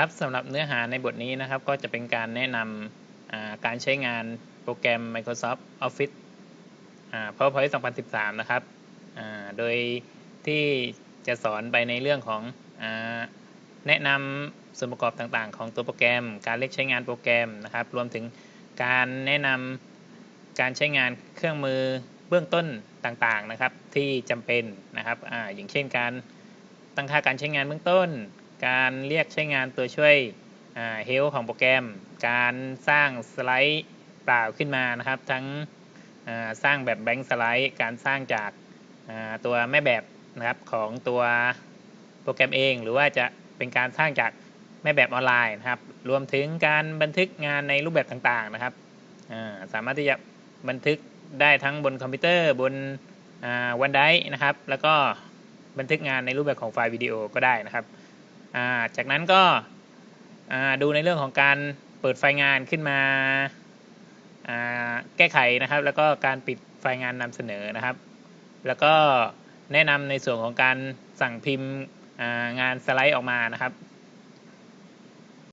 ครับสำหรับเนื้อหาในบทนี้นะครับ ก็จะเป็นการแนะนำการใช้งานโปรแกรม Microsoft Office PowerPoint 2013 นะครับ โดยที่จะสอนไปในเรื่องของอแนะนำส่วนประกอบต่างๆ ของตัวโปรแกรม การเลือกใช้งานโปรแกรมนะครับ รวมถึงการแนะนำการใช้งานเครื่องมือเบื้องต้นต่างๆนะครับที่จำเป็นนะครับออย่างเช่นการตั้งค่าการใช้งานเบื้องต้น การเรียกใช้งานตัวช่วยเฮลของโปรแกรม การสร้างสไลด์เปล่าขึ้นมานะครับ ทั้งสร้างแบบแบงค์สไลด์การสร้างจากตัวแม่แบบนะครับของตัวโปรแกรมเอง หรือว่าจะเป็นการสร้างจากแม่แบบออนไลน์นะครับ รวมถึงการบันทึกงานในรูปแบบต่างๆนะครับสามารถที่จะบันทึกได้ทั้งบนคอมพิวเตอร์บนวันไดนะครับ แล้วก็บันทึกงานในรูปแบบของไฟล์วิดีโอก็ได้นะครับ จากนั้นก็ดูในเรื่องของการเปิดไฟล์งานขึ้นมาแก้ไขนะครับ แล้วก็การปิดไฟล์งานนำเสนอนะครับ แล้วก็แนะนำในส่วนของการสั่งพิมพ์งานสไลด์ออกมานะครับ